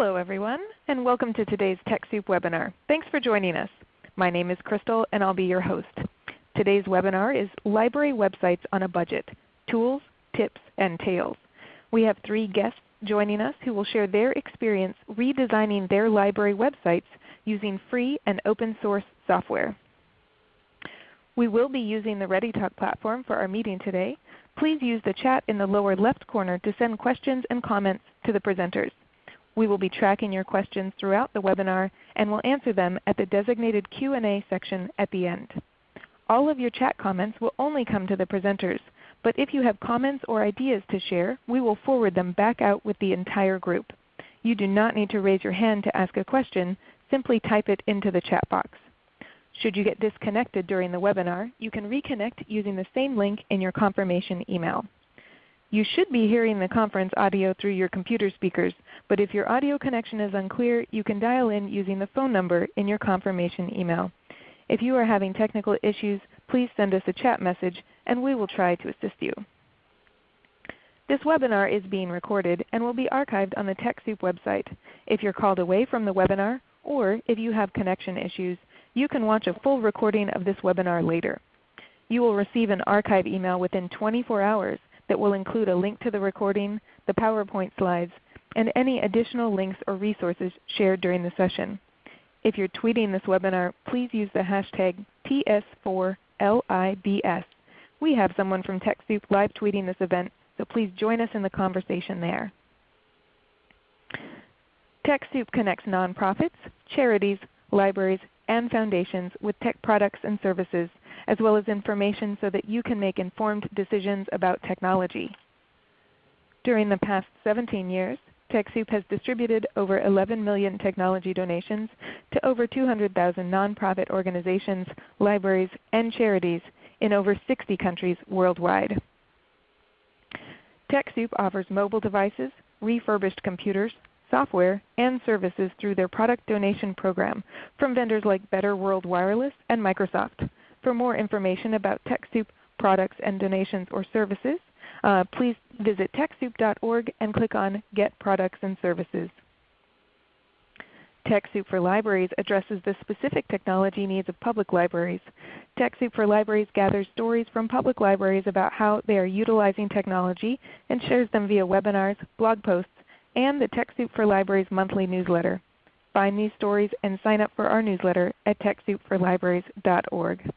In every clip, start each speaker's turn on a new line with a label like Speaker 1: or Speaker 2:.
Speaker 1: Hello everyone, and welcome to today's TechSoup webinar. Thanks for joining us. My name is Crystal, and I'll be your host. Today's webinar is Library Websites on a Budget, Tools, Tips, and Tales. We have three guests joining us who will share their experience redesigning their library websites using free and open source software. We will be using the ReadyTalk platform for our meeting today. Please use the chat in the lower left corner to send questions and comments to the presenters. We will be tracking your questions throughout the webinar and will answer them at the designated Q&A section at the end. All of your chat comments will only come to the presenters, but if you have comments or ideas to share, we will forward them back out with the entire group. You do not need to raise your hand to ask a question. Simply type it into the chat box. Should you get disconnected during the webinar, you can reconnect using the same link in your confirmation email. You should be hearing the conference audio through your computer speakers, but if your audio connection is unclear, you can dial in using the phone number in your confirmation email. If you are having technical issues, please send us a chat message and we will try to assist you. This webinar is being recorded and will be archived on the TechSoup website. If you're called away from the webinar, or if you have connection issues, you can watch a full recording of this webinar later. You will receive an archive email within 24 hours that will include a link to the recording, the PowerPoint slides, and any additional links or resources shared during the session. If you're tweeting this webinar, please use the hashtag TS4LIBS. We have someone from TechSoup live tweeting this event, so please join us in the conversation there. TechSoup connects nonprofits, charities, libraries, and foundations with tech products and services as well as information so that you can make informed decisions about technology. During the past 17 years, TechSoup has distributed over 11 million technology donations to over 200,000 nonprofit organizations, libraries, and charities in over 60 countries worldwide. TechSoup offers mobile devices, refurbished computers, software, and services through their product donation program from vendors like Better World Wireless and Microsoft. For more information about TechSoup products and donations or services, uh, please visit TechSoup.org and click on Get Products and Services. TechSoup for Libraries addresses the specific technology needs of public libraries. TechSoup for Libraries gathers stories from public libraries about how they are utilizing technology and shares them via webinars, blog posts, and the TechSoup for Libraries monthly newsletter. Find these stories and sign up for our newsletter at TechSoupForLibraries.org.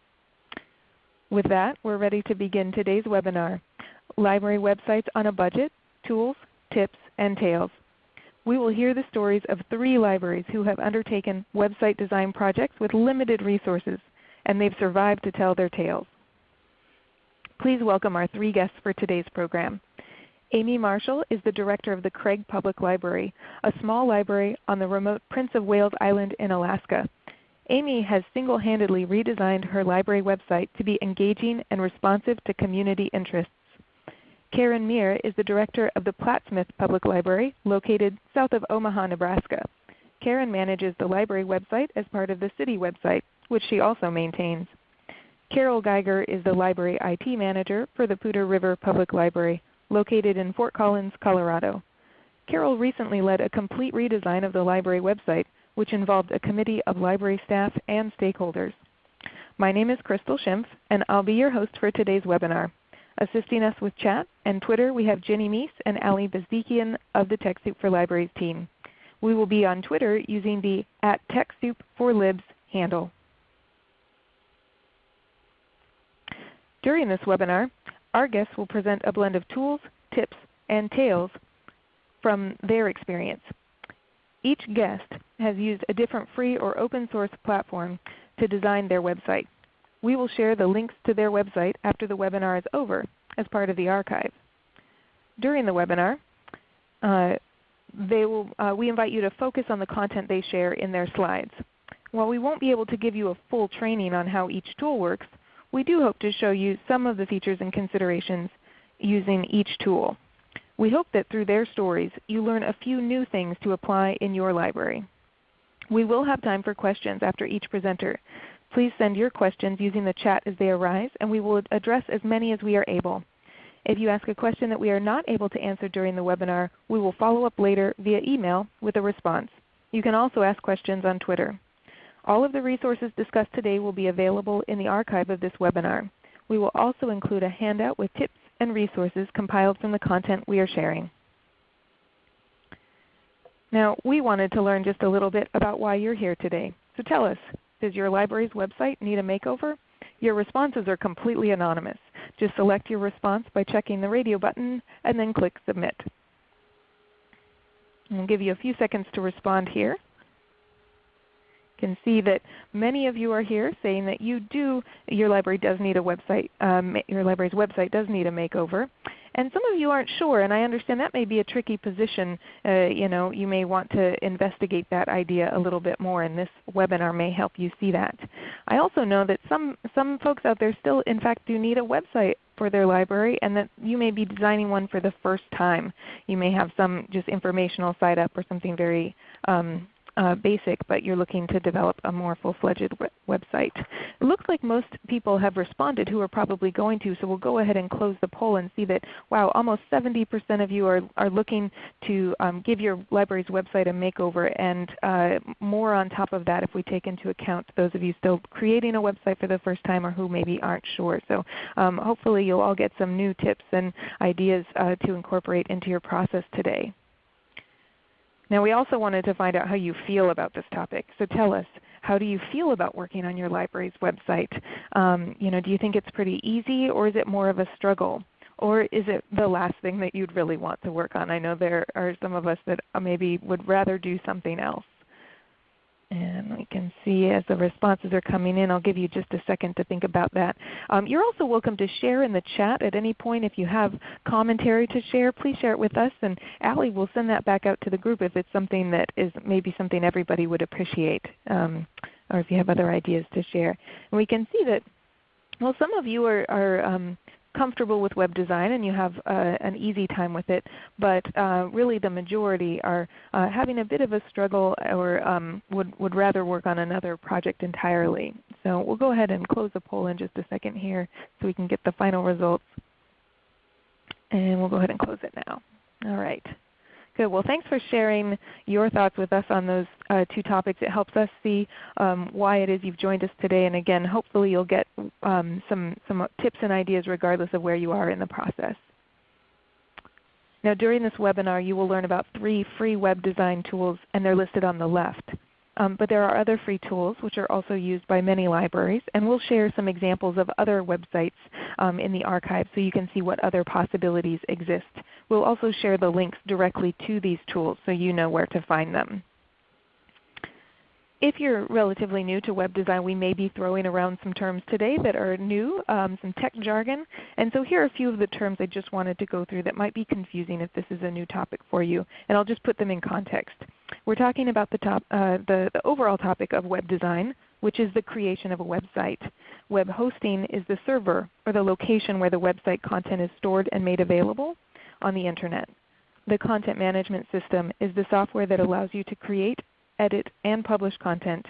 Speaker 1: With that, we're ready to begin today's webinar, Library Websites on a Budget, Tools, Tips, and Tales. We will hear the stories of three libraries who have undertaken website design projects with limited resources, and they've survived to tell their tales. Please welcome our three guests for today's program. Amy Marshall is the Director of the Craig Public Library, a small library on the remote Prince of Wales Island in Alaska. Amy has single-handedly redesigned her library website to be engaging and responsive to community interests. Karen Meir is the Director of the Plattsmouth Public Library located south of Omaha, Nebraska. Karen manages the library website as part of the city website, which she also maintains. Carol Geiger is the Library IT Manager for the Poudre River Public Library located in Fort Collins, Colorado. Carol recently led a complete redesign of the library website which involved a committee of library staff and stakeholders. My name is Crystal Schimpf, and I'll be your host for today's webinar. Assisting us with chat and Twitter, we have Jenny Meese and Ali Bezdikian of the TechSoup for Libraries team. We will be on Twitter using the at TechSoup4Libs handle. During this webinar, our guests will present a blend of tools, tips, and tales from their experience. Each guest has used a different free or open source platform to design their website. We will share the links to their website after the webinar is over as part of the archive. During the webinar, uh, will, uh, we invite you to focus on the content they share in their slides. While we won't be able to give you a full training on how each tool works, we do hope to show you some of the features and considerations using each tool. We hope that through their stories you learn a few new things to apply in your library. We will have time for questions after each presenter. Please send your questions using the chat as they arise, and we will address as many as we are able. If you ask a question that we are not able to answer during the webinar, we will follow up later via email with a response. You can also ask questions on Twitter. All of the resources discussed today will be available in the archive of this webinar. We will also include a handout with tips and resources compiled from the content we are sharing. Now we wanted to learn just a little bit about why you're here today. So tell us, does your library's website need a makeover? Your responses are completely anonymous. Just select your response by checking the radio button and then click Submit. I'll give you a few seconds to respond here can see that many of you are here saying that you do, your library does need a website, um, your library's website does need a makeover. And some of you aren't sure, and I understand that may be a tricky position. Uh, you know, you may want to investigate that idea a little bit more, and this webinar may help you see that. I also know that some, some folks out there still in fact do need a website for their library and that you may be designing one for the first time. You may have some just informational site up or something very um, uh, basic, but you're looking to develop a more full-fledged website. It looks like most people have responded who are probably going to, so we'll go ahead and close the poll and see that, wow, almost 70% of you are, are looking to um, give your library's website a makeover, and uh, more on top of that if we take into account those of you still creating a website for the first time or who maybe aren't sure. So um, hopefully you'll all get some new tips and ideas uh, to incorporate into your process today. Now we also wanted to find out how you feel about this topic. So tell us, how do you feel about working on your library's website? Um, you know, do you think it's pretty easy or is it more of a struggle? Or is it the last thing that you'd really want to work on? I know there are some of us that maybe would rather do something else. See as the responses are coming in, I'll give you just a second to think about that. Um, you're also welcome to share in the chat at any point. If you have commentary to share, please share it with us, and Allie will send that back out to the group if it's something that is maybe something everybody would appreciate, um, or if you have other ideas to share. And we can see that well, some of you are, are um, comfortable with web design and you have uh, an easy time with it, but uh, really the majority are uh, having a bit of a struggle or um, would, would rather work on another project entirely. So we'll go ahead and close the poll in just a second here so we can get the final results. And we'll go ahead and close it now. All right. Good. Well, thanks for sharing your thoughts with us on those uh, two topics. It helps us see um, why it is you've joined us today. And again, hopefully you'll get um, some, some tips and ideas regardless of where you are in the process. Now during this webinar you will learn about three free web design tools and they're listed on the left. Um, but there are other free tools which are also used by many libraries, and we'll share some examples of other websites um, in the archive so you can see what other possibilities exist. We'll also share the links directly to these tools so you know where to find them. If you're relatively new to web design, we may be throwing around some terms today that are new, um, some tech jargon. And so here are a few of the terms I just wanted to go through that might be confusing if this is a new topic for you. And I'll just put them in context. We're talking about the, top, uh, the, the overall topic of web design, which is the creation of a website. Web hosting is the server or the location where the website content is stored and made available on the Internet. The content management system is the software that allows you to create edit, and publish content.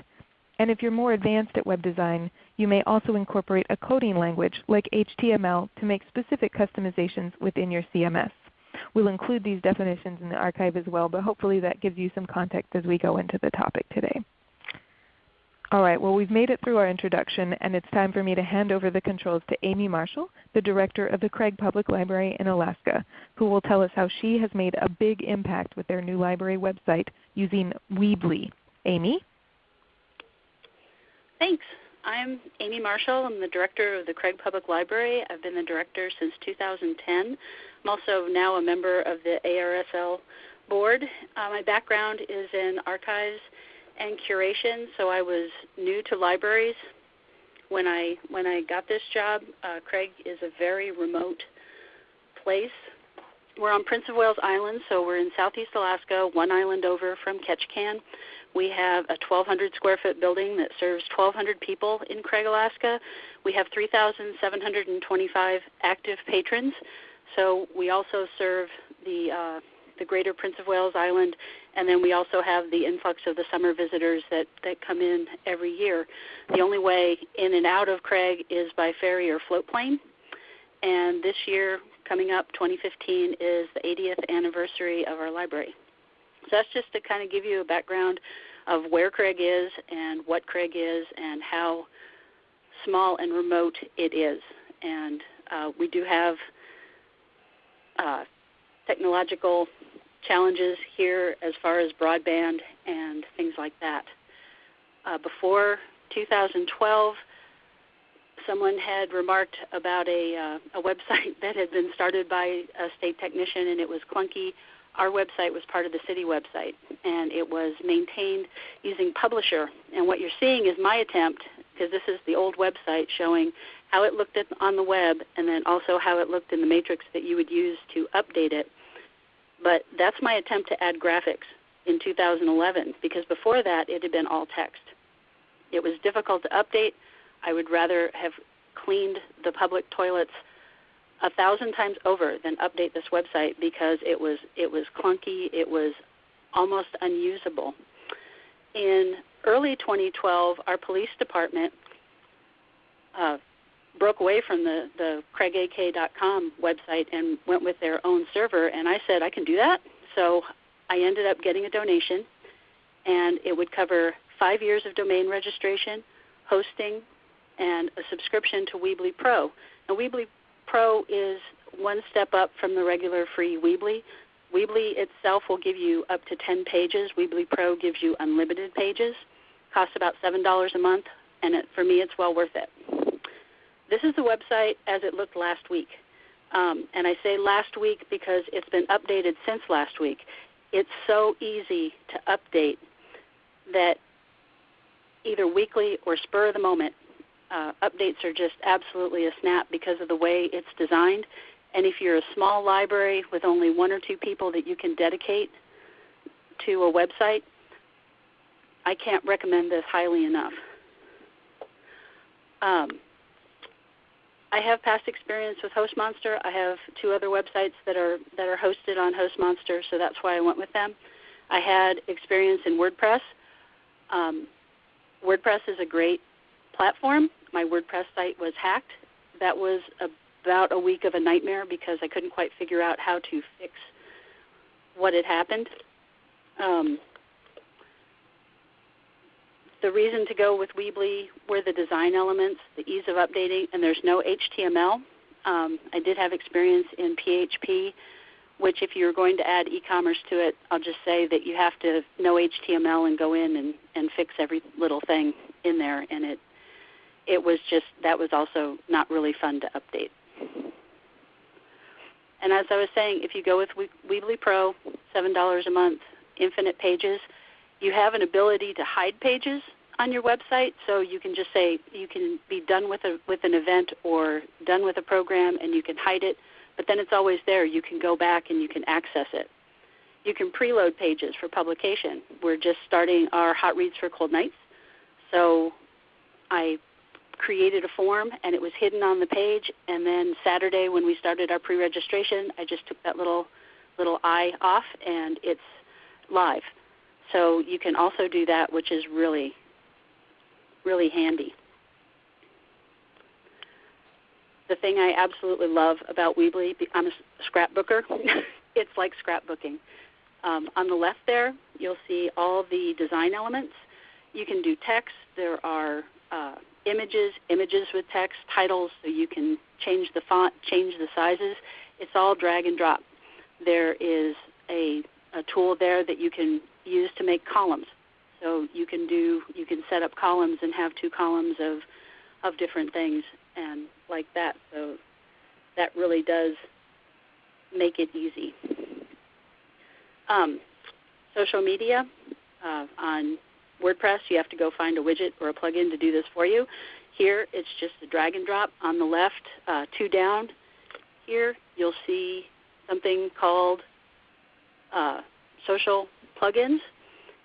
Speaker 1: And if you're more advanced at web design, you may also incorporate a coding language like HTML to make specific customizations within your CMS. We'll include these definitions in the archive as well, but hopefully that gives you some context as we go into the topic today. All right, well we've made it through our introduction and it's time for me to hand over the controls to Amy Marshall, the Director of the Craig Public Library in Alaska, who will tell us how she has made a big impact with their new library website using Weebly. Amy?
Speaker 2: Thanks. I'm Amy Marshall. I'm the Director of the Craig Public Library. I've been the Director since 2010. I'm also now a member of the ARSL board. Uh, my background is in archives and curation, so I was new to libraries when I when I got this job. Uh, Craig is a very remote place. We're on Prince of Wales Island, so we're in southeast Alaska, one island over from Ketchikan. We have a 1,200 square foot building that serves 1,200 people in Craig, Alaska. We have 3,725 active patrons. So we also serve the uh, the greater Prince of Wales Island, and then we also have the influx of the summer visitors that, that come in every year. The only way in and out of Craig is by ferry or float plane. And this year, coming up, 2015, is the 80th anniversary of our library. So that's just to kind of give you a background of where Craig is and what Craig is and how small and remote it is. And uh, we do have uh, technological challenges here as far as broadband and things like that. Uh, before 2012, someone had remarked about a, uh, a website that had been started by a state technician and it was clunky. Our website was part of the city website and it was maintained using Publisher. And what you're seeing is my attempt, because this is the old website showing how it looked at, on the web and then also how it looked in the matrix that you would use to update it. But that's my attempt to add graphics in 2011 because before that it had been all text. It was difficult to update. I would rather have cleaned the public toilets a thousand times over than update this website because it was it was clunky. It was almost unusable. In early 2012, our police department uh, broke away from the, the craigak.com website and went with their own server, and I said, I can do that. So I ended up getting a donation, and it would cover five years of domain registration, hosting, and a subscription to Weebly Pro. Now, Weebly Pro is one step up from the regular free Weebly. Weebly itself will give you up to 10 pages. Weebly Pro gives you unlimited pages. Costs about $7 a month, and it, for me it's well worth it. This is the website as it looked last week. Um, and I say last week because it's been updated since last week. It's so easy to update that either weekly or spur of the moment, uh, updates are just absolutely a snap because of the way it's designed. And if you're a small library with only one or two people that you can dedicate to a website, I can't recommend this highly enough. Um, I have past experience with HostMonster. I have two other websites that are that are hosted on HostMonster, so that's why I went with them. I had experience in WordPress. Um, WordPress is a great platform. My WordPress site was hacked. That was about a week of a nightmare because I couldn't quite figure out how to fix what had happened. Um, the reason to go with Weebly were the design elements, the ease of updating, and there's no HTML. Um, I did have experience in PHP, which if you're going to add e-commerce to it, I'll just say that you have to know HTML and go in and, and fix every little thing in there, and it it was just that was also not really fun to update. And as I was saying, if you go with Weebly Pro, $7 a month, infinite pages, you have an ability to hide pages on your website, so you can just say you can be done with a with an event or done with a program, and you can hide it. But then it's always there. You can go back and you can access it. You can preload pages for publication. We're just starting our hot reads for cold nights, so I created a form and it was hidden on the page. And then Saturday when we started our pre-registration, I just took that little little eye off and it's live. So you can also do that, which is really, really handy. The thing I absolutely love about Weebly, I'm a scrapbooker. it's like scrapbooking. Um, on the left there, you'll see all the design elements. You can do text. There are uh, images, images with text, titles, so you can change the font, change the sizes. It's all drag and drop. There is a, a tool there that you can use to make columns. So you can do you can set up columns and have two columns of of different things and like that. So that really does make it easy. Um, social media uh, on WordPress, you have to go find a widget or a plugin to do this for you. Here, it's just a drag and drop. On the left, uh, two down, here you'll see something called uh, social plugins,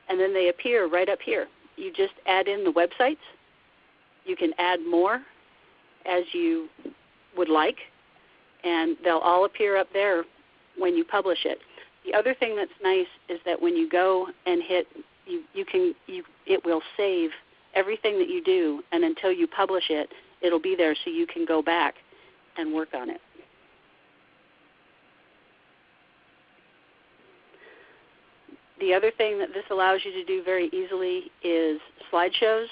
Speaker 2: and then they appear right up here. You just add in the websites. You can add more as you would like, and they'll all appear up there when you publish it. The other thing that's nice is that when you go and hit, you, you can, you, it will save everything that you do, and until you publish it, it'll be there so you can go back and work on it. The other thing that this allows you to do very easily is slideshows.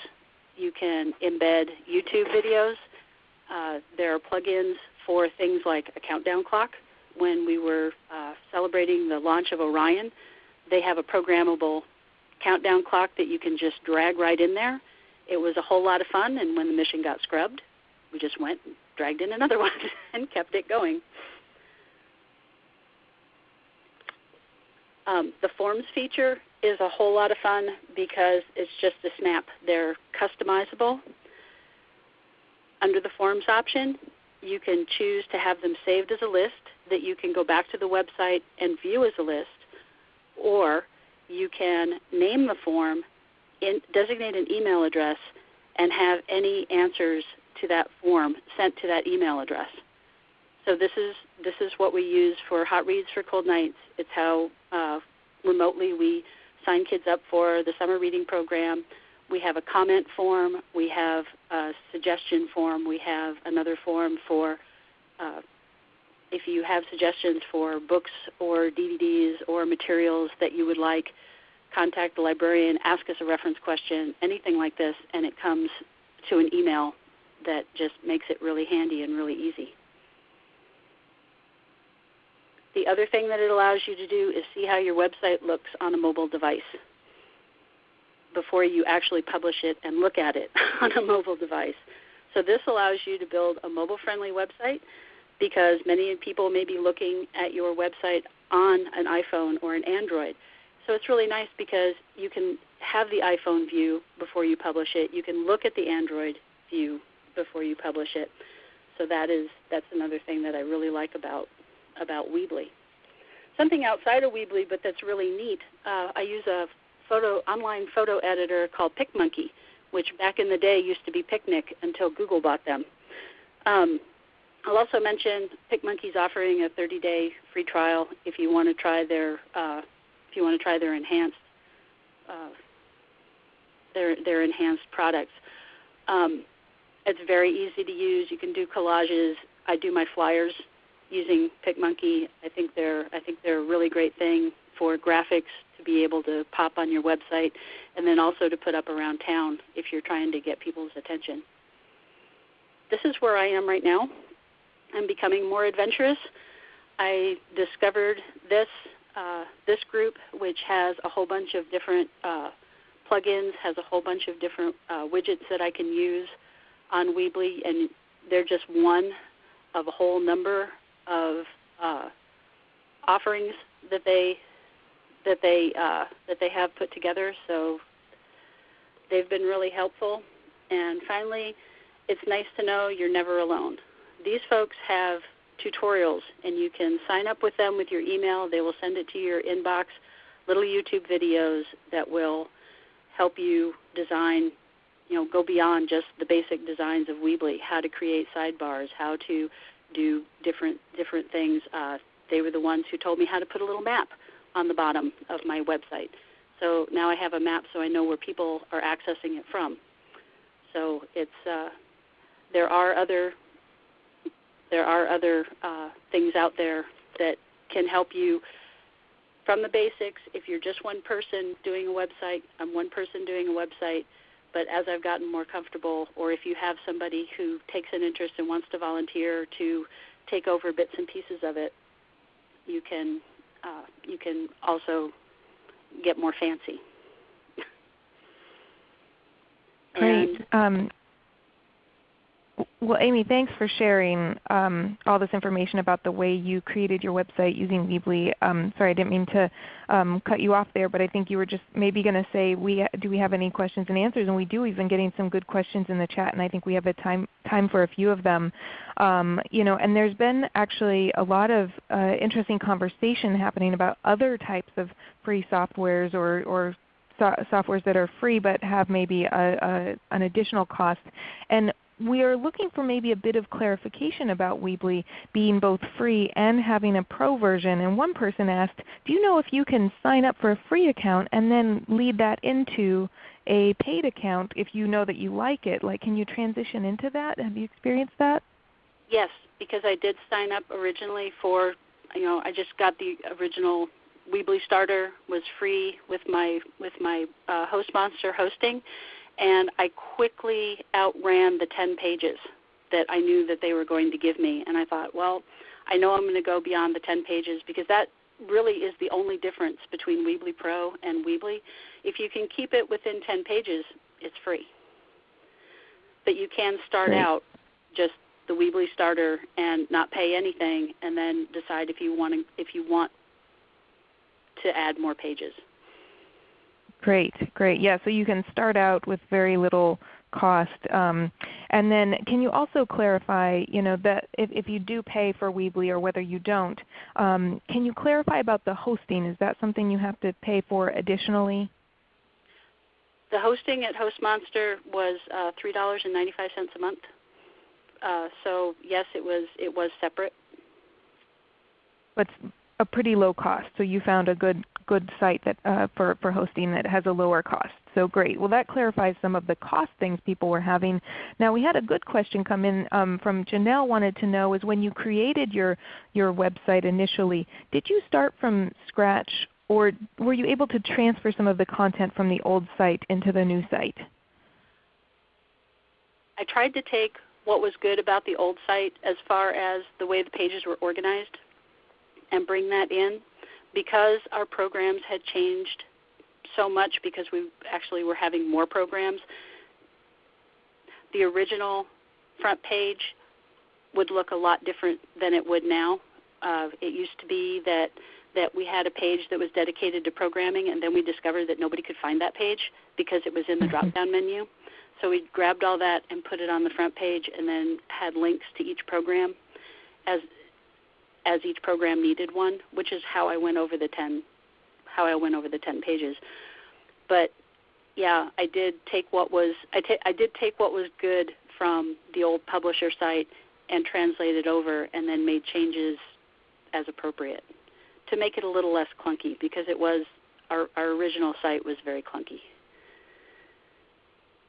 Speaker 2: You can embed YouTube videos. Uh, there are plugins for things like a countdown clock. When we were uh, celebrating the launch of Orion, they have a programmable countdown clock that you can just drag right in there. It was a whole lot of fun, and when the mission got scrubbed, we just went and dragged in another one and kept it going. Um, the forms feature is a whole lot of fun because it's just a snap. They're customizable. Under the forms option, you can choose to have them saved as a list that you can go back to the website and view as a list, or you can name the form, in, designate an email address, and have any answers to that form sent to that email address. So this is this is what we use for Hot Reads for Cold Nights. It's how uh, remotely we sign kids up for the summer reading program. We have a comment form. We have a suggestion form. We have another form for uh, if you have suggestions for books or DVDs or materials that you would like, contact the librarian, ask us a reference question, anything like this, and it comes to an email that just makes it really handy and really easy. The other thing that it allows you to do is see how your website looks on a mobile device before you actually publish it and look at it on a mobile device. So this allows you to build a mobile-friendly website because many people may be looking at your website on an iPhone or an Android. So it's really nice because you can have the iPhone view before you publish it. You can look at the Android view before you publish it. So that is that's another thing that I really like about about Weebly. Something outside of Weebly, but that's really neat. Uh, I use a photo online photo editor called PicMonkey, which back in the day used to be Picnik until Google bought them. Um, I'll also mention PicMonkey's offering a 30-day free trial if you want to try their uh, if you want to try their enhanced uh, their their enhanced products. Um, it's very easy to use. You can do collages. I do my flyers using PicMonkey. I think they're I think they're a really great thing for graphics to be able to pop on your website, and then also to put up around town if you're trying to get people's attention. This is where I am right now. I'm becoming more adventurous. I discovered this uh, this group, which has a whole bunch of different uh, plugins, has a whole bunch of different uh, widgets that I can use on Weebly, and they're just one of a whole number of uh, offerings that they that they uh, that they have put together. So they've been really helpful. And finally, it's nice to know you're never alone. These folks have tutorials, and you can sign up with them with your email. They will send it to your inbox. Little YouTube videos that will help you design you know, go beyond just the basic designs of Weebly, how to create sidebars, how to do different different things. Uh, they were the ones who told me how to put a little map on the bottom of my website. So now I have a map so I know where people are accessing it from. So it's uh, there are other there are other uh, things out there that can help you from the basics. If you're just one person doing a website, I'm one person doing a website but as I've gotten more comfortable, or if you have somebody who takes an interest and wants to volunteer to take over bits and pieces of it, you can uh, you can also get more fancy.
Speaker 1: Great. Um, well, Amy, thanks for sharing um, all this information about the way you created your website using Weebly. Um, sorry, I didn't mean to um, cut you off there, but I think you were just maybe going to say, we, do we have any questions and answers? And we do. We've been getting some good questions in the chat, and I think we have a time, time for a few of them. Um, you know, and there's been actually a lot of uh, interesting conversation happening about other types of free softwares or, or so softwares that are free but have maybe a, a, an additional cost. And we are looking for maybe a bit of clarification about Weebly being both free and having a pro version. And one person asked, do you know if you can sign up for a free account and then lead that into a paid account if you know that you like it? Like can you transition into that? Have you experienced that?
Speaker 2: Yes, because I did sign up originally for, you know, I just got the original Weebly Starter was free with my with my uh, HostMonster hosting, and I quickly outran the 10 pages that I knew that they were going to give me. And I thought, well, I know I'm going to go beyond the 10 pages because that really is the only difference between Weebly Pro and Weebly. If you can keep it within 10 pages, it's free. But you can start out just the Weebly starter and not pay anything, and then decide if you want to, if you want to add more pages.
Speaker 1: Great, great. Yeah, so you can start out with very little cost. Um, and then can you also clarify, you know, that if, if you do pay for Weebly or whether you don't, um, can you clarify about the hosting? Is that something you have to pay for additionally?
Speaker 2: The hosting at HostMonster was uh, three dollars and ninety five cents a month. Uh, so yes, it was it was separate.
Speaker 1: But a pretty low cost. So you found a good good site that uh, for for hosting that has a lower cost. So great. Well, that clarifies some of the cost things people were having. Now we had a good question come in um, from Janelle. Wanted to know is when you created your your website initially, did you start from scratch, or were you able to transfer some of the content from the old site into the new site?
Speaker 2: I tried to take what was good about the old site as far as the way the pages were organized and bring that in because our programs had changed so much because we actually were having more programs. The original front page would look a lot different than it would now. Uh, it used to be that that we had a page that was dedicated to programming, and then we discovered that nobody could find that page because it was in the drop-down menu. So we grabbed all that and put it on the front page, and then had links to each program as as each program needed one, which is how I went over the 10 how I went over the 10 pages. But yeah, I did take what was I, I did take what was good from the old publisher site and translate it over and then made changes as appropriate to make it a little less clunky because it was our, our original site was very clunky.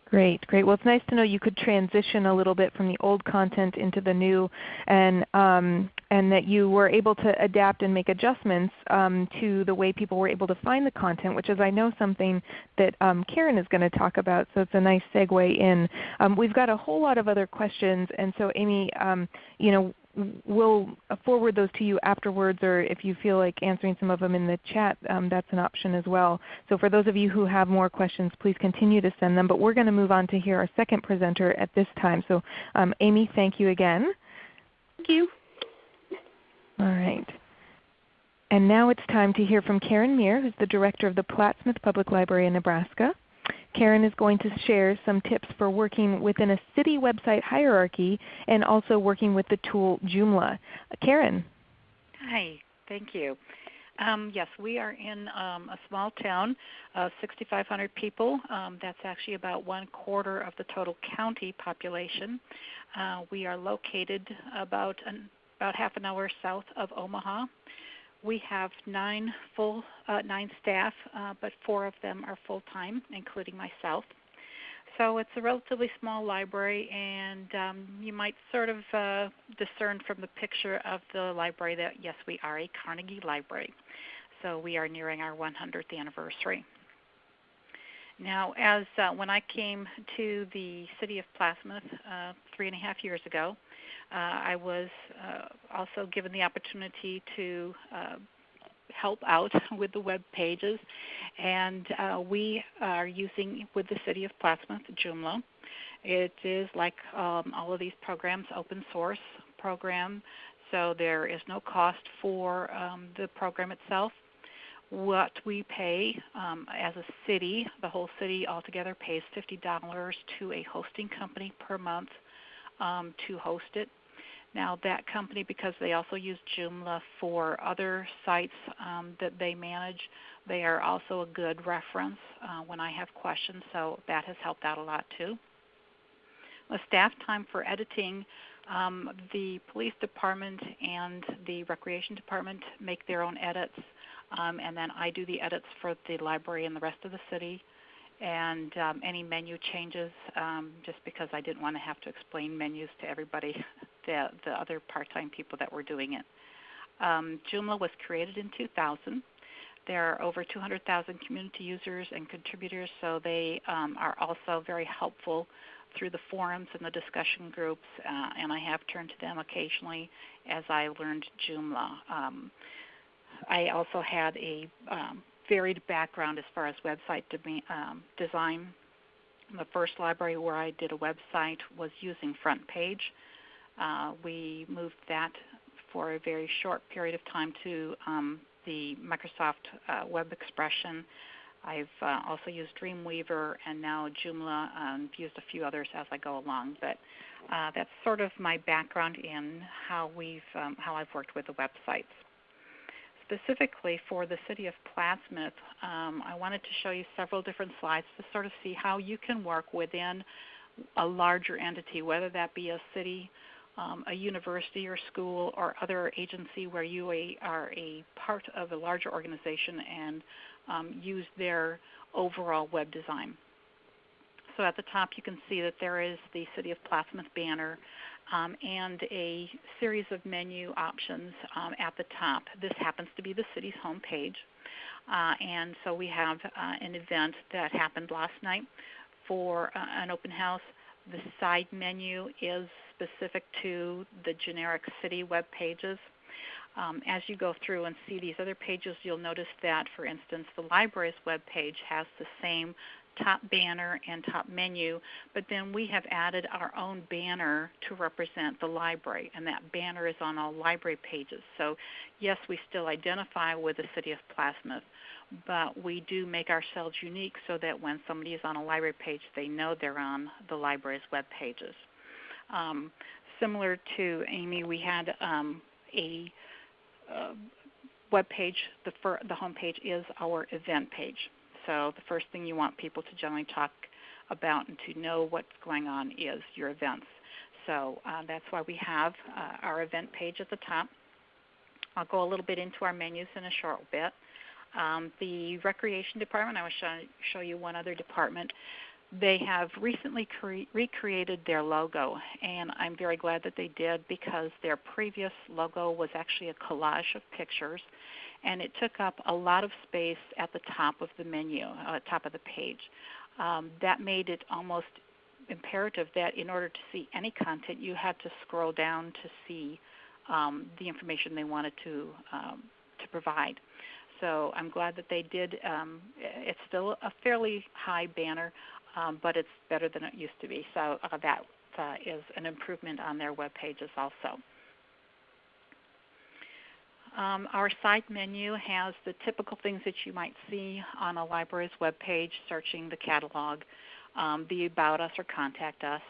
Speaker 1: Great, great. Well, it's nice to know you could transition a little bit from the old content into the new, and um, and that you were able to adapt and make adjustments um, to the way people were able to find the content, which is I know something that um, Karen is going to talk about. So it's a nice segue in. Um, we've got a whole lot of other questions, and so Amy, um, you know, we'll forward those to you afterwards, or if you feel like answering some of them in the chat, um, that's an option as well. So for those of you who have more questions, please continue to send them. But we're going to move on to hear our second presenter at this time. So um, Amy, thank you again.
Speaker 2: Thank you.
Speaker 1: All right. And now it's time to hear from Karen Meir, who's the Director of the Plattsmouth Public Library in Nebraska. Karen is going to share some tips for working within a city website hierarchy and also working with the tool Joomla. Karen.
Speaker 3: Hi, thank you. Um, yes, we are in um, a small town, uh, 6,500 people. Um, that's actually about one quarter of the total county population. Uh, we are located about an, about half an hour south of Omaha. We have nine full uh, nine staff, uh, but four of them are full time, including myself. So it's a relatively small library, and um, you might sort of uh, discern from the picture of the library that yes, we are a Carnegie Library. So we are nearing our 100th anniversary. Now, as uh, when I came to the city of Plattsmouth uh, three and a half years ago, I was uh, also given the opportunity to uh, help out with the web pages, and uh, we are using with the city of Plattsmouth Joomla. It is like um, all of these programs, open source program, so there is no cost for um, the program itself. What we pay um, as a city, the whole city altogether pays $50 to a hosting company per month um, to host it. Now that company, because they also use Joomla for other sites um, that they manage, they are also a good reference uh, when I have questions, so that has helped out a lot too. The staff time for editing, um, the police department and the recreation department make their own edits, um, and then I do the edits for the library and the rest of the city. And um, any menu changes um, just because I didn't want to have to explain menus to everybody, the, the other part-time people that were doing it. Um, Joomla was created in 2000. There are over 200,000 community users and contributors, so they um, are also very helpful through the forums and the discussion groups, uh, and I have turned to them occasionally as I learned Joomla. Um, I also had a um, varied background as far as website de- um, design. The first library where I did a website was using FrontPage. Uh, we moved that for a very short period of time to um, the Microsoft uh, Web Expression. I've uh, also used Dreamweaver and now Joomla and used a few others as I go along. But uh, that's sort of my background in how we've um, how I've worked with the websites specifically for the city of Plattsmouth, um, I wanted to show you several different slides to sort of see how you can work within a larger entity, whether that be a city, um, a university or school, or other agency where you are a part of a larger organization and um, use their overall web design. So at the top you can see that there is the City of Plattsmouth banner um, and a series of menu options um, at the top. This happens to be the city's homepage. Uh, and so we have uh, an event that happened last night for uh, an open house. The side menu is specific to the generic city web pages. Um, as you go through and see these other pages, you'll notice that, for instance, the library's web page has the same top banner and top menu, but then we have added our own banner to represent the library, and that banner is on all library pages. So, yes, we still identify with the City of Plattsmouth, but we do make ourselves unique so that when somebody is on a library page, they know they're on the library's web pages. Um, similar to Amy, we had um, a uh, web page. The, the home page is our event page. So the first thing you want people to generally talk about and to know what's going on is your events. So uh, that's why we have uh, our event page at the top. I'll go a little bit into our menus in a short bit. Um, the recreation department, I will show, show you one other department. They have recently cre- recreated their logo, and I'm very glad that they did because their previous logo was actually a collage of pictures and it took up a lot of space at the top of the menu, uh, top of the page. Um, that made it almost imperative that in order to see any content, you had to scroll down to see um, the information they wanted to um, to provide. So I'm glad that they did. Um, it's still a fairly high banner, um, but it's better than it used to be. So uh, that uh, is an improvement on their web pages also. Um, our site menu has the typical things that you might see on a library's web page, searching the catalog, um, the About Us or Contact Us.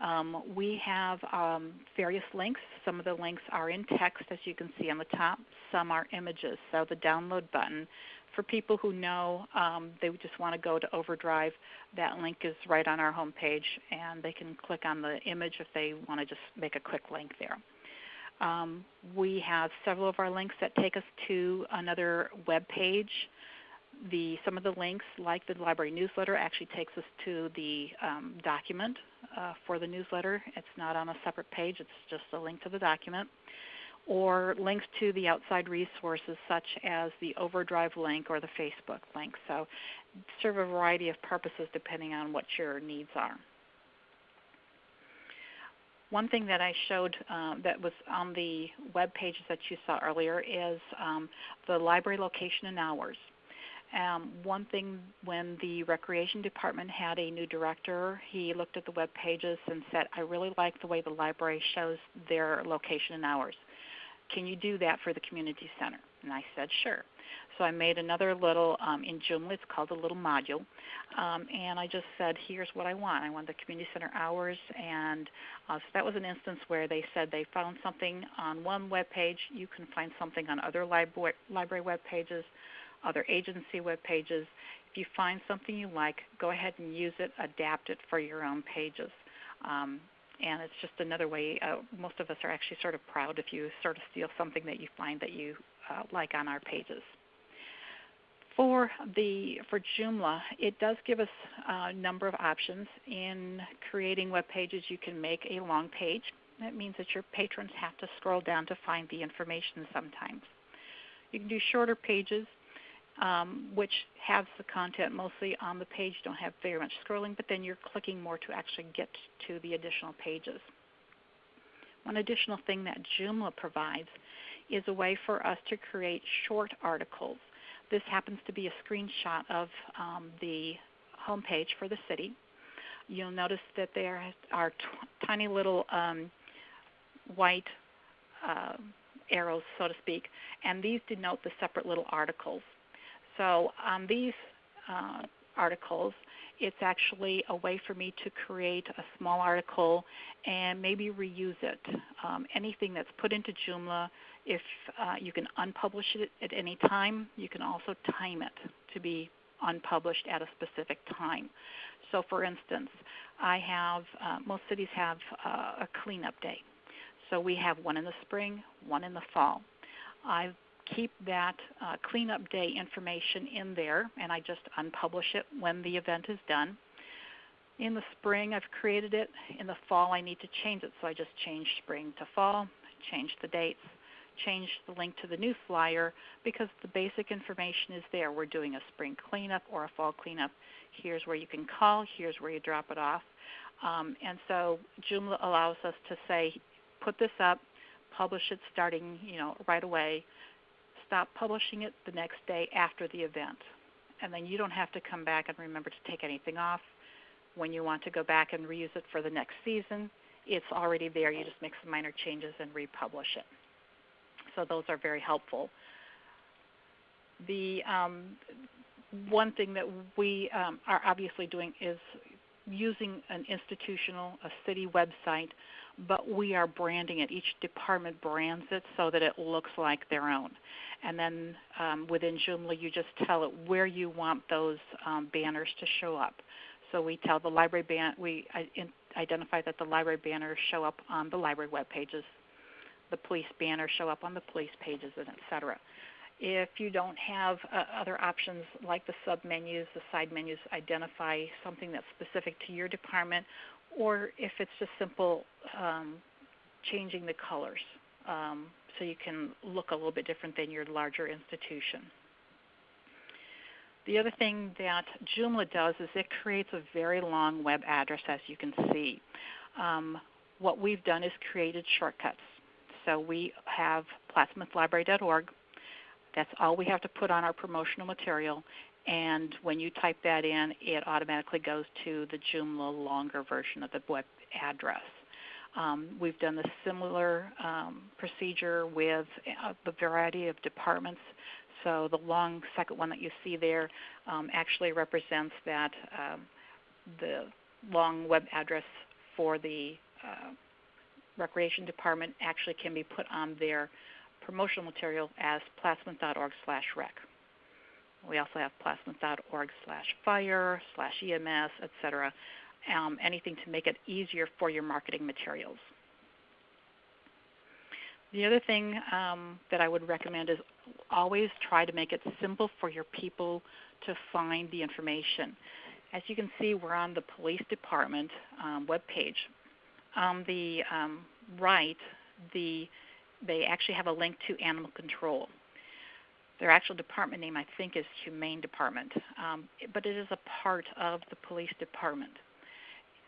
Speaker 3: Um, we have um, various links. Some of the links are in text, as you can see on the top. Some are images. So the download button, for people who know um, they just want to go to Overdrive, that link is right on our homepage, and they can click on the image if they want to just make a quick link there. Um, we have several of our links that take us to another web page. The, some of the links, like the library newsletter, actually takes us to the um, document uh, for the newsletter. It's not on a separate page, it's just a link to the document. Or links to the outside resources, such as the Overdrive link or the Facebook link. So, serve a variety of purposes depending on what your needs are. One thing that I showed um, that was on the web pages that you saw earlier is um, the library location and hours. Um, one thing when the recreation department had a new director, he looked at the web pages and said, I really like the way the library shows their location and hours. Can you do that for the community center? And I said, sure. So I made another little um, in Joomla. It's called a little module, um, and I just said, "Here's what I want. I want the community center hours." And uh, so that was an instance where they said they found something on one web page. You can find something on other library library web pages, other agency web pages. If you find something you like, go ahead and use it. Adapt it for your own pages. Um, and it's just another way. Uh, most of us are actually sort of proud if you sort of steal something that you find that you uh, like on our pages. For the for Joomla, it does give us a number of options. In creating web pages, you can make a long page. That means that your patrons have to scroll down to find the information sometimes. You can do shorter pages. um, which has the content mostly on the page. Don't have very much scrolling, but then you're clicking more to actually get to the additional pages. One additional thing that Joomla provides is a way for us to create short articles. This happens to be a screenshot of um, the homepage for the city. You'll notice that there are tiny little um, white uh, arrows, so to speak, and these denote the separate little articles. So on these uh, articles, it's actually a way for me to create a small article and maybe reuse it. Um, anything that's put into Joomla, if uh, you can unpublish it at any time, you can also time it to be unpublished at a specific time. So, for instance, I have uh, most cities have uh, a cleanup day. So we have one in the spring, one in the fall. I keep that uh, cleanup day information in there, and I just unpublish it when the event is done. In the spring, I've created it. In the fall, I need to change it, so I just change spring to fall, change the dates, change the link to the new flyer because the basic information is there. We're doing a spring cleanup or a fall cleanup. Here's where you can call, here's where you drop it off. Um, and so Joomla allows us to say, put this up, publish it starting you know right away, stop publishing it the next day after the event. And then you don't have to come back and remember to take anything off. When you want to go back and reuse it for the next season, it's already there. You just make some minor changes and republish it. So those are very helpful. The um, one thing that we um, are obviously doing is using an institutional, a city website but we are branding it. Each department brands it so that it looks like their own. And then um, within Joomla, you just tell it where you want those um, banners to show up. So we tell the library ban we identify that the library banners show up on the library web pages, the police banners show up on the police pages, and etc. If you don't have uh, other options like the submenus, the side menus, identify something that's specific to your department or if it's just simple um, changing the colors um, so you can look a little bit different than your larger institution. The other thing that Joomla does is it creates a very long web address as you can see. Um, what we've done is created shortcuts. So we have plattsmouthlibrary.org. That's all we have to put on our promotional material and when you type that in, it automatically goes to the Joomla longer version of the web address. Um, we've done a similar um, procedure with a uh, variety of departments. So the long second one that you see there um, actually represents that um, the long web address for the uh, recreation department actually can be put on their promotional material as plattsmouth.org slash rec. We also have plattsmouth.org slash fire, slash EMS, etc. Um, anything to make it easier for your marketing materials. The other thing um, that I would recommend is always try to make it simple for your people to find the information. As you can see, we're on the police department um, webpage. On the um, right, the, they actually have a link to animal control. Their actual department name, I think, is Humane Department, um, but it is a part of the police department.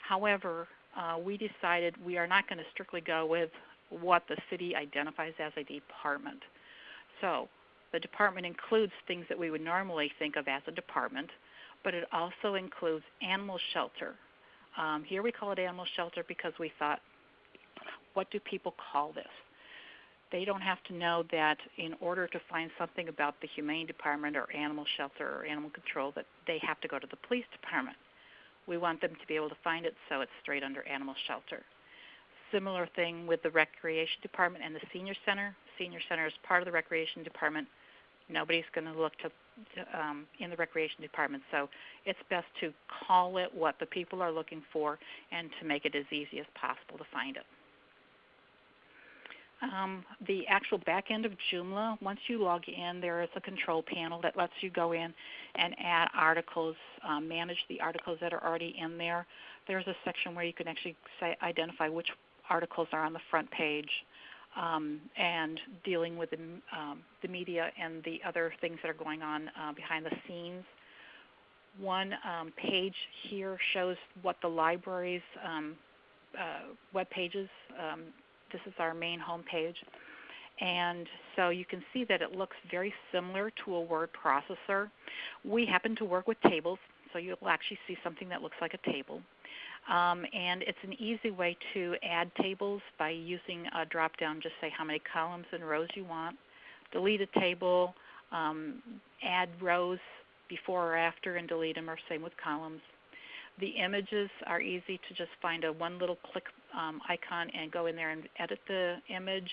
Speaker 3: However, uh, we decided we are not going to strictly go with what the city identifies as a department. So the department includes things that we would normally think of as a department, but it also includes animal shelter. Um, here we call it animal shelter because we thought, what do people call this? They don't have to know that in order to find something about the humane department or animal shelter or animal control that they have to go to the police department. We want them to be able to find it so it's straight under animal shelter. Similar thing with the recreation department and the senior center. Senior center is part of the recreation department. Nobody's going to look to, to um, in the recreation department, so it's best to call it what the people are looking for and to make it as easy as possible to find it. Um, the actual back end of Joomla, once you log in, there is a control panel that lets you go in and add articles, um, manage the articles that are already in there. There's a section where you can actually say, identify which articles are on the front page. um, and dealing with the, um, the, media and the other things that are going on uh, behind the scenes. One um, page here shows what the library's um, uh, web pages. This is our main home page. And so you can see that it looks very similar to a word processor. We happen to work with tables, so you'll actually see something that looks like a table. Um, and it's an easy way to add tables by using a drop down, just say how many columns and rows you want, delete a table, um, add rows before or after and delete them, or same with columns. The images are easy to just find a one little click um, icon and go in there and edit the image.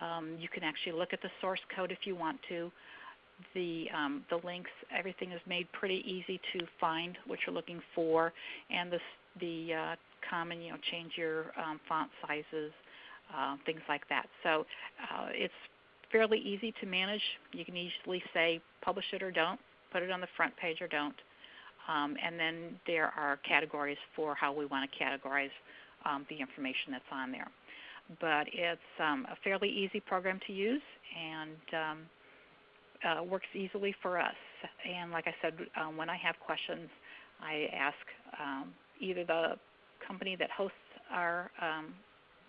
Speaker 3: Um, you can actually look at the source code if you want to. The, um, the links, everything is made pretty easy to find what you're looking for, and the, the uh, common, you know, change your um, font sizes, uh, things like that. So uh, it's fairly easy to manage. You can easily say publish it or don't, put it on the front page or don't. Um, and then there are categories for how we want to categorize um, the information that's on there. But it's um, a fairly easy program to use and um, uh, works easily for us. And like I said, um, when I have questions, I ask um, either the company that hosts our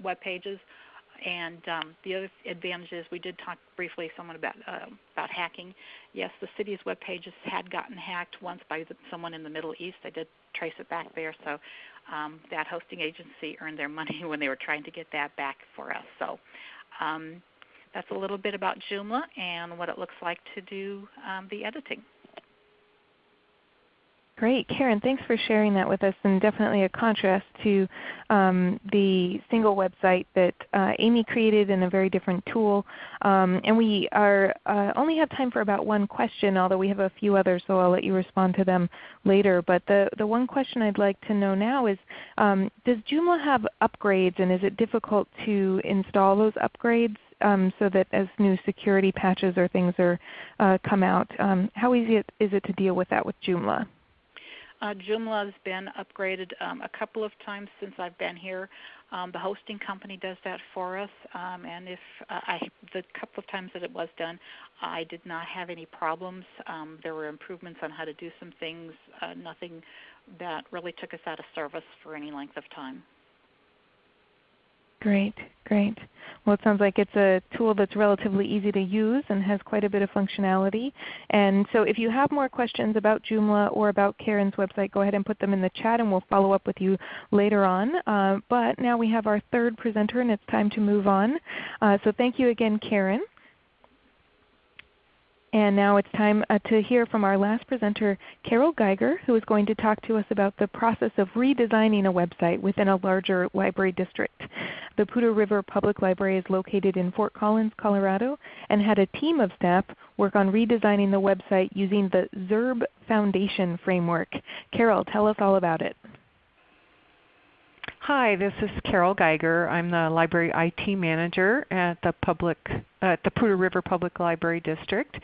Speaker 3: web pages and um, the other advantage is we did talk briefly someone about uh, about hacking. Yes, the city's web pages had gotten hacked once by the, someone in the Middle East. I did trace it back there, so um, that hosting agency earned their money when they were trying to get that back for us. So um, that's a little bit about Joomla and what it looks like to do um, the editing.
Speaker 1: Great. Karen, thanks for sharing that with us and definitely a contrast to um, the single website that uh, Amy created in a very different tool. Um, and we are uh, only have time for about one question, although we have a few others, so I'll let you respond to them later. But the, the one question I'd like to know now is, um, does Joomla have upgrades and is it difficult to install those upgrades? Um, so that as new security patches or things are uh, come out, um, how easy is it to deal with that with Joomla?
Speaker 3: Uh, Joomla has been upgraded um, a couple of times since I've been here. Um, the hosting company does that for us, um, and if uh, I, the couple of times that it was done, I did not have any problems. Um, there were improvements on how to do some things, uh, nothing that really took us out of service for any length of time.
Speaker 1: Great, great. Well, it sounds like it's a tool that's relatively easy to use and has quite a bit of functionality. And so if you have more questions about Joomla or about Karen's website, go ahead and put them in the chat and we'll follow up with you later on. Uh, but now we have our third presenter and it's time to move on. Uh, so thank you again, Karen. And now it's time uh, to hear from our last presenter, Carol Geiger, who is going to talk to us about the process of redesigning a website within a larger library district. The Poudre River Public Library is located in Fort Collins, Colorado, and had a team of staff work on redesigning the website using the ZURB Foundation framework. Carol, tell us all about it.
Speaker 4: Hi, this is Carol Geiger. I'm the Library IT Manager at the public at the Poudre River Public Library District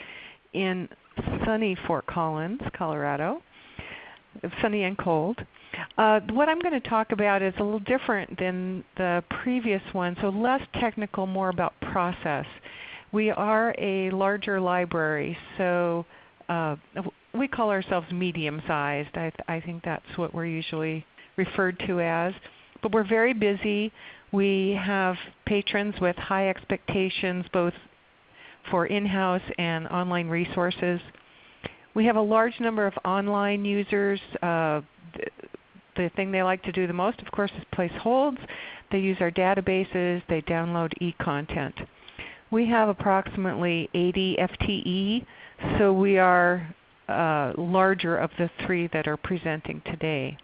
Speaker 4: in sunny Fort Collins, Colorado. Sunny and cold. Uh, what I'm going to talk about is a little different than the previous one, so less technical, more about process. We are a larger library, so uh, we call ourselves medium sized. I, th I think that's what we're usually referred to as. But we're very busy. We have patrons with high expectations both for in-house and online resources. We have a large number of online users. Uh, the thing they like to do the most, of course, is place holds. They use our databases. They download e-content. We have approximately 80 FTE, so we are uh, larger of the three that are presenting today.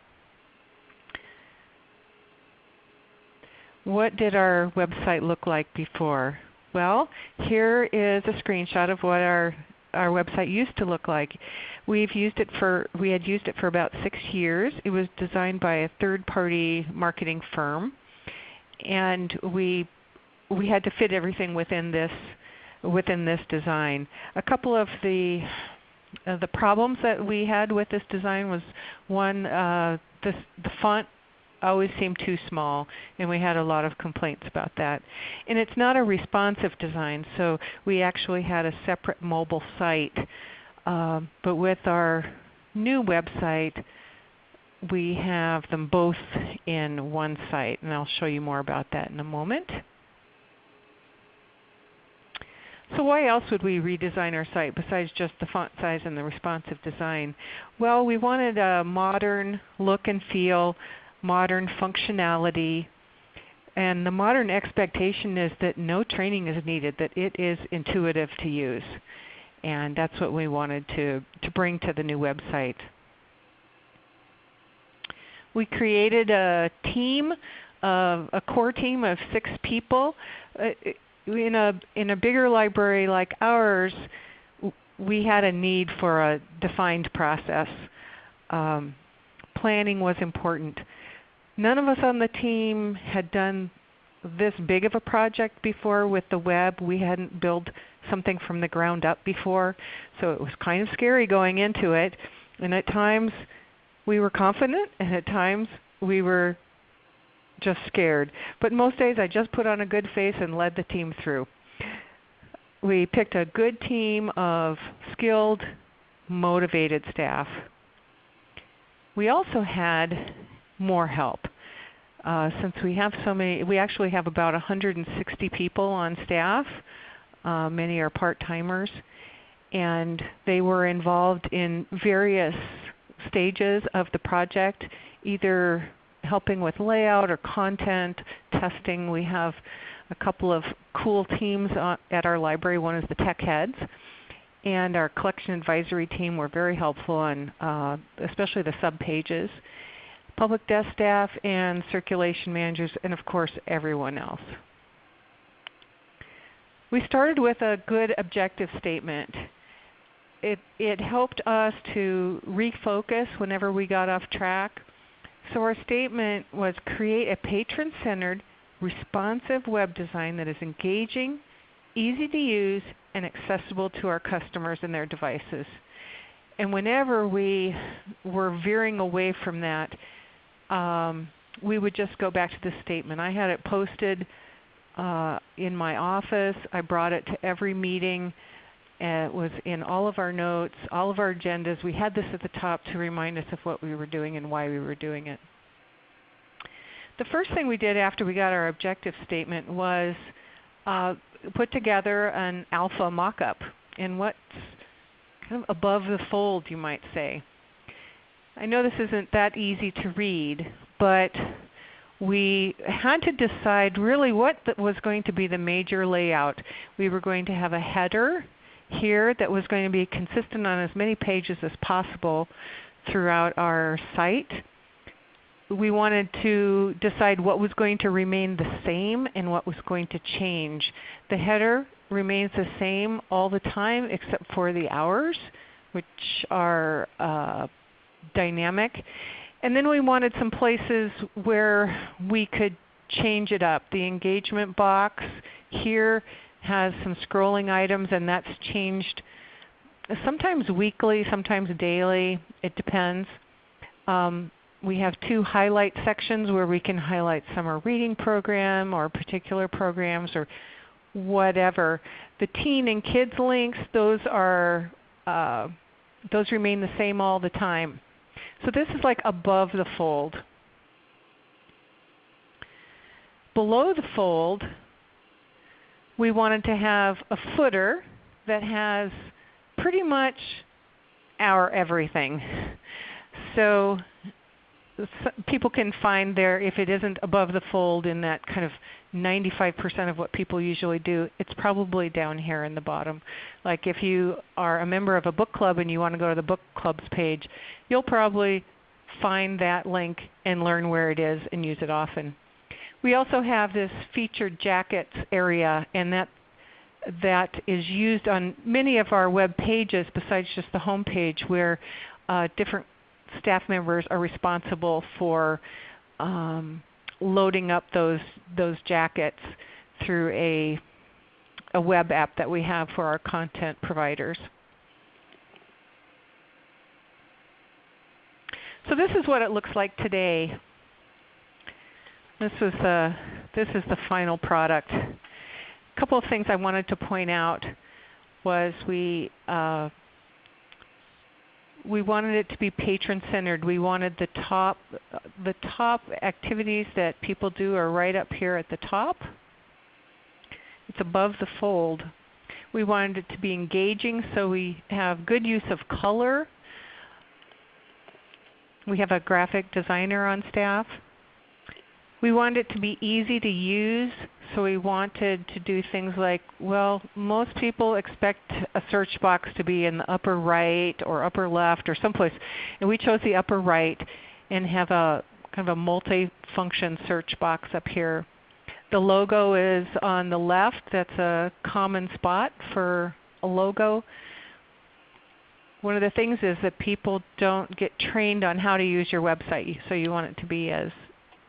Speaker 4: What did our website look like before? Well, here is a screenshot of what our our website used to look like. We've used it for we had used it for about six years. It was designed by a third party marketing firm, and we we had to fit everything within this within this design. A couple of the uh, the problems that we had with this design was one uh, the font always seemed too small, and we had a lot of complaints about that. And it's not a responsive design, so we actually had a separate mobile site. Um, but with our new website, we have them both in one site, and I'll show you more about that in a moment. So why else would we redesign our site besides just the font size and the responsive design? Well, we wanted a modern look and feel, modern functionality, and the modern expectation is that no training is needed, that it is intuitive to use. And that's what we wanted to, to bring to the new website. We created a team, of, a core team of six people. Uh, in a in a bigger library like ours, we had a need for a defined process. Um, planning was important. None of us on the team had done this big of a project before with the web. We hadn't built something from the ground up before, so it was kind of scary going into it. And at times we were confident, and at times we were just scared. But most days I just put on a good face and led the team through. We picked a good team of skilled, motivated staff. We also had more help. Uh, since we have so many, we actually have about 160 people on staff. Uh, many are part-timers. And they were involved in various stages of the project, either helping with layout or content, testing. We have a couple of cool teams at our library. One is the tech heads. And our collection advisory team were very helpful on uh, especially the sub pages. Public desk staff and circulation managers and of course everyone else. We started with a good objective statement. It, it helped us to refocus whenever we got off track. So our statement was create a patron-centered, responsive web design that is engaging, easy to use, and accessible to our customers and their devices. And whenever we were veering away from that, um, we would just go back to the statement. I had it posted uh, in my office. I brought it to every meeting. It was in all of our notes, all of our agendas. We had this at the top to remind us of what we were doing and why we were doing it. The first thing we did after we got our objective statement was uh, put together an alpha mock-up in what's kind of above the fold you might say. I know this isn't that easy to read, but we had to decide really what was going to be the major layout. We were going to have a header here that was going to be consistent on as many pages as possible throughout our site. We wanted to decide what was going to remain the same and what was going to change. The header remains the same all the time except for the hours, which are uh, dynamic. And then we wanted some places where we could change it up. The engagement box here has some scrolling items and that's changed sometimes weekly, sometimes daily. It depends. Um, we have two highlight sections where we can highlight summer reading program or particular programs or whatever. The teen and kids links, those are uh, those remain the same all the time. So this is like above the fold. Below the fold, we wanted to have a footer that has pretty much our everything. So people can find there, if it isn't above the fold in that kind of 95% of what people usually do, it's probably down here in the bottom. Like if you are a member of a book club and you want to go to the book club's page, you'll probably find that link and learn where it is and use it often. We also have this featured jackets area, and that that is used on many of our web pages besides just the home page where uh, different staff members are responsible for um, loading up those those jackets through a a web app that we have for our content providers. So this is what it looks like today. This was the this is the final product. A couple of things I wanted to point out was we uh, we wanted it to be patron centered. We wanted the top the top activities that people do are right up here at the top. It's above the fold. We wanted it to be engaging so we have good use of color. We have a graphic designer on staff. We wanted it to be easy to use, so we wanted to do things like, well, most people expect a search box to be in the upper right or upper left or someplace. And we chose the upper right and have a kind of a multi-function search box up here. The logo is on the left. That's a common spot for a logo. One of the things is that people don't get trained on how to use your website, so you want it to be as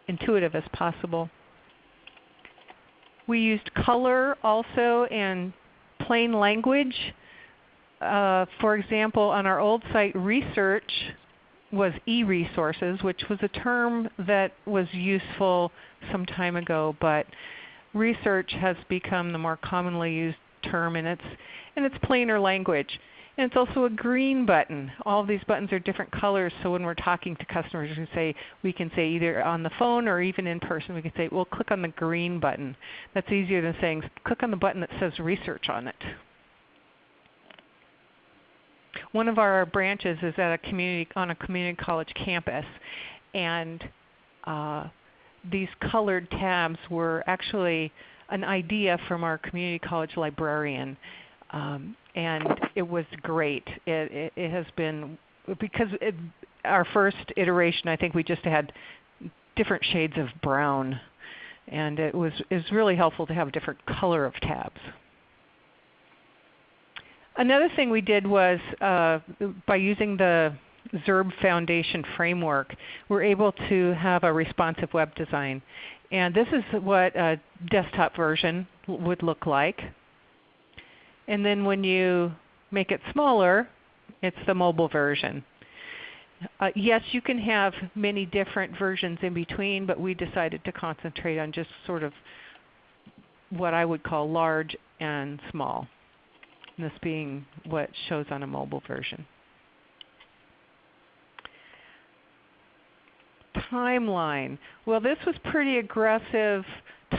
Speaker 4: intuitive as possible. We used color also and plain language. Uh, for example, on our old site, research was e-resources, which was a term that was useful some time ago, but research has become the more commonly used term and it's, and it's plainer language. And it's also a green button. All of these buttons are different colors, so when we're talking to customers, we can say, we can say either on the phone or even in person, we can say, well, click on the green button. That's easier than saying, click on the button that says research on it. One of our branches is at a community, on a community college campus, and uh, these colored tabs were actually an idea from our community college librarian. Um, and it was great. It, it, it has been because it, our first iteration, I think we just had different shades of brown, and it was was really helpful to have different color of tabs. Another thing we did was uh, by using the Zurb Foundation framework, we're able to have a responsive web design. And this is what a desktop version would look like. And then when you make it smaller, it's the mobile version. Uh, yes, you can have many different versions in between, but we decided to concentrate on just sort of what I would call large and small, this being what shows on a mobile version. Timeline. Well, this was pretty aggressive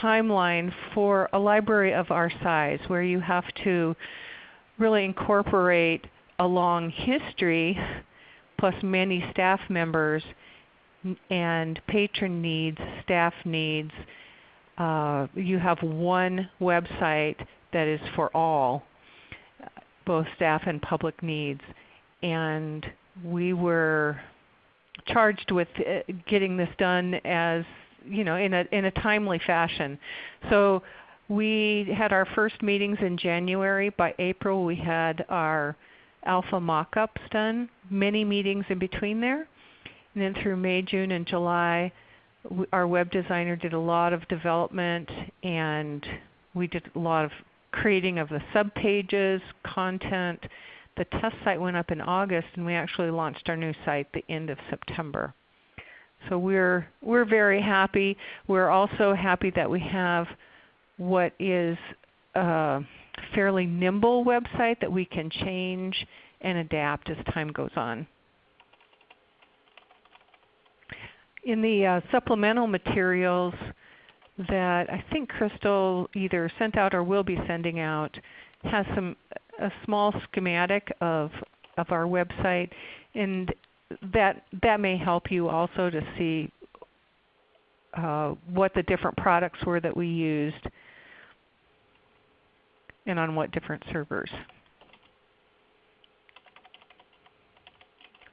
Speaker 4: timeline for a library of our size where you have to really incorporate a long history plus many staff members and patron needs, staff needs. Uh, you have one website that is for all, both staff and public needs. And we were charged with uh, getting this done as you know, in a, in a timely fashion. So we had our first meetings in January. By April we had our alpha mock-ups done, many meetings in between there. And then through May, June, and July, our web designer did a lot of development and we did a lot of creating of the subpages, content. The test site went up in August and we actually launched our new site the end of September. So we're, we're very happy. We're also happy that we have what is a fairly nimble website that we can change and adapt as time goes on. In the uh, supplemental materials that I think Crystal either sent out or will be sending out has some a small schematic of, of our website. And that that may help you also to see uh, what the different products were that we used and on what different servers.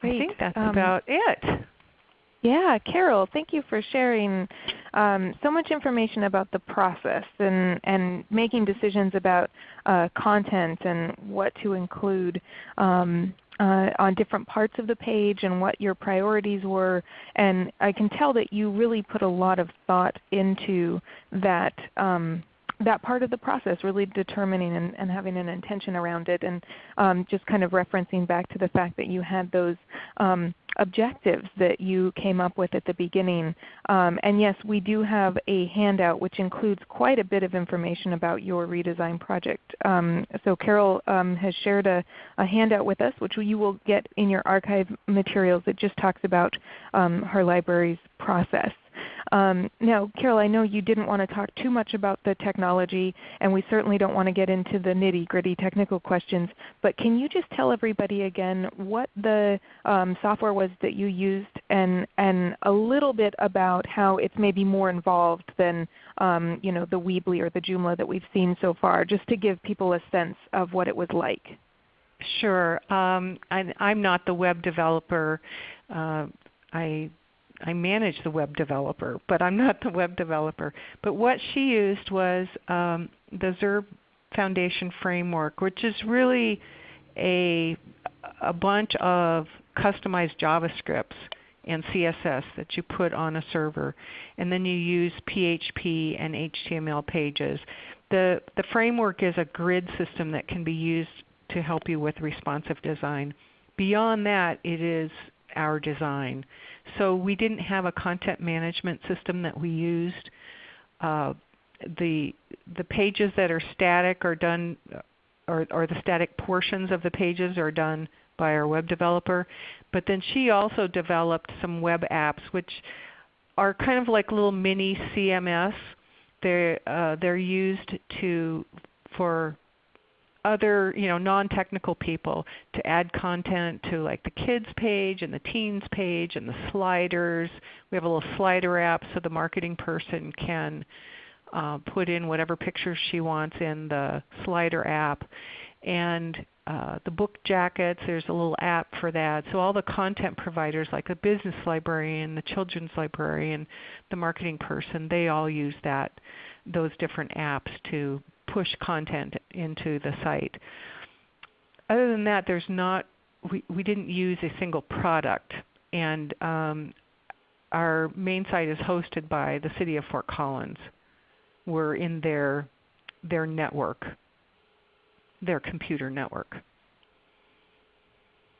Speaker 1: Great.
Speaker 4: I think that's
Speaker 1: um,
Speaker 4: about it.
Speaker 1: Yeah, Carol, thank you for sharing um, so much information about the process and, and making decisions about uh, content and what to include. Um, uh, on different parts of the page and what your priorities were. And I can tell that you really put a lot of thought into that um, that part of the process, really determining and, and, having an intention around it, and um, just kind of referencing back to the fact that you had those um, objectives that you came up with at the beginning. Um, and yes, we do have a handout which includes quite a bit of information about your redesign project. Um, so Carol um, has shared a, a, handout with us which you will get in your archive materials that just talks about um, her library's process. Um, now, Carol, I know you didn't want to talk too much about the technology, and we certainly don't want to get into the nitty gritty technical questions, but can you just tell everybody again what the um, software was that you used and, and a little bit about how it's maybe more involved than um, you know, the Weebly or the Joomla that we've seen so far, just to give people a sense of what it was like?
Speaker 4: Sure. Um, I, am not the web developer. Uh, I I manage the web developer, but I'm not the web developer. But what she used was um, the Zurb Foundation framework, which is really a, a bunch of customized JavaScripts and CSS that you put on a server. And then you use PHP and HTML pages. The, the framework is a grid system that can be used to help you with responsive design. Beyond that, it is our design. So we didn't have a content management system that we used. Uh, the the pages that are static are done, or, or the static portions of the pages are done by our web developer. But then she also developed some web apps which are kind of like little mini CMS. They're uh, they're used to for other you know non-technical people to add content to like the kids page and the teens page and the sliders. We have a little slider app so the marketing person can uh, put in whatever pictures she wants in the slider app. And uh, the book jackets, there's a little app for that. So all the content providers like the business librarian, the children's librarian, the marketing person, they all use that those different apps to push content into the site. Other than that, there's not, we, we didn't use a single product. And um, our main site is hosted by the City of Fort Collins. We're in their, their network, their computer network.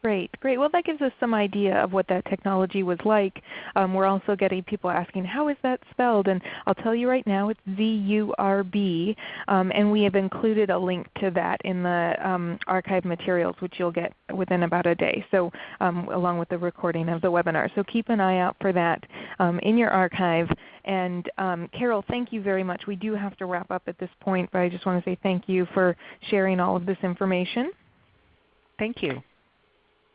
Speaker 1: Great, great. Well, that gives us some idea of what that technology was like. Um, we're also getting people asking, how is that spelled? And I'll tell you right now, it's Z-U-R-B, um, and we have included a link to that in the um, archive materials, which you'll get within about a day, so um, along with the recording of the webinar. So keep an eye out for that um, in your archive. And um, Carol, thank you very much. We do have to wrap up at this point, but I just want to say thank you for sharing all of this information.
Speaker 4: Thank you.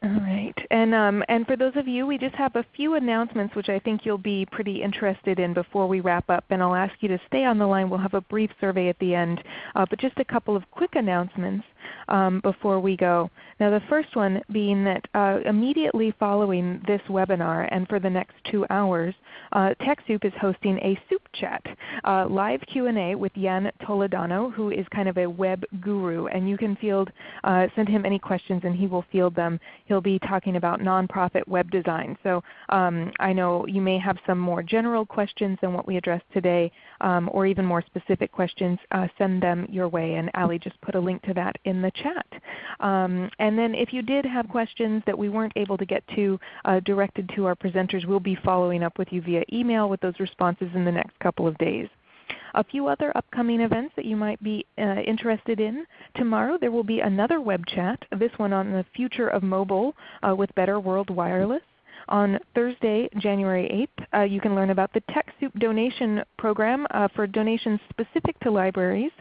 Speaker 1: All right. And, um, and for those of you, we just have a few announcements which I think you'll be pretty interested in before we wrap up. And I'll ask you to stay on the line. We'll have a brief survey at the end. Uh, but just a couple of quick announcements um, before we go. Now the first one being that uh, immediately following this webinar and for the next two hours, uh, TechSoup is hosting a soup chat, uh, live Q&A with Jan Toledano who is kind of a web guru. And you can field, uh, send him any questions and he will field them. He'll be talking about nonprofit web design. So um, I know you may have some more general questions than what we addressed today um, or even more specific questions. Uh, send them your way and Ali just put a link to that in the chat. Um, and then if you did have questions that we weren't able to get to uh, directed to our presenters, we'll be following up with you via email with those responses in the next couple of days. A few other upcoming events that you might be uh, interested in. Tomorrow there will be another web chat, this one on the future of mobile uh, with Better World Wireless. On Thursday, January 8th, uh, you can learn about the TechSoup donation program uh, for donations specific to libraries.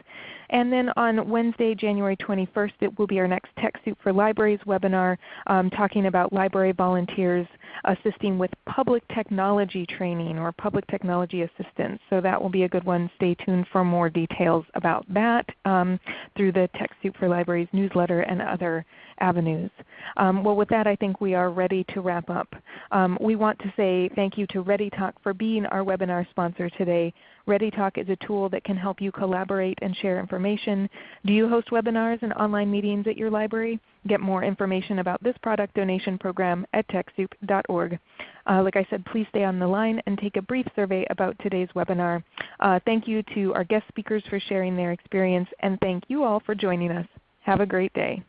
Speaker 1: And then on Wednesday, January 21st, it will be our next TechSoup for Libraries webinar um, talking about library volunteers assisting with public technology training or public technology assistance. So that will be a good one. Stay tuned for more details about that um, through the TechSoup for Libraries newsletter and other avenues. Um, well with that I think we are ready to wrap up. Um, we want to say thank you to ReadyTalk for being our webinar sponsor today. ReadyTalk is a tool that can help you collaborate and share information. Do you host webinars and online meetings at your library? Get more information about this product donation program at TechSoup.org. Uh, like I said, please stay on the line and take a brief survey about today's webinar. Uh, thank you to our guest speakers for sharing their experience, and thank you all for joining us. Have a great day.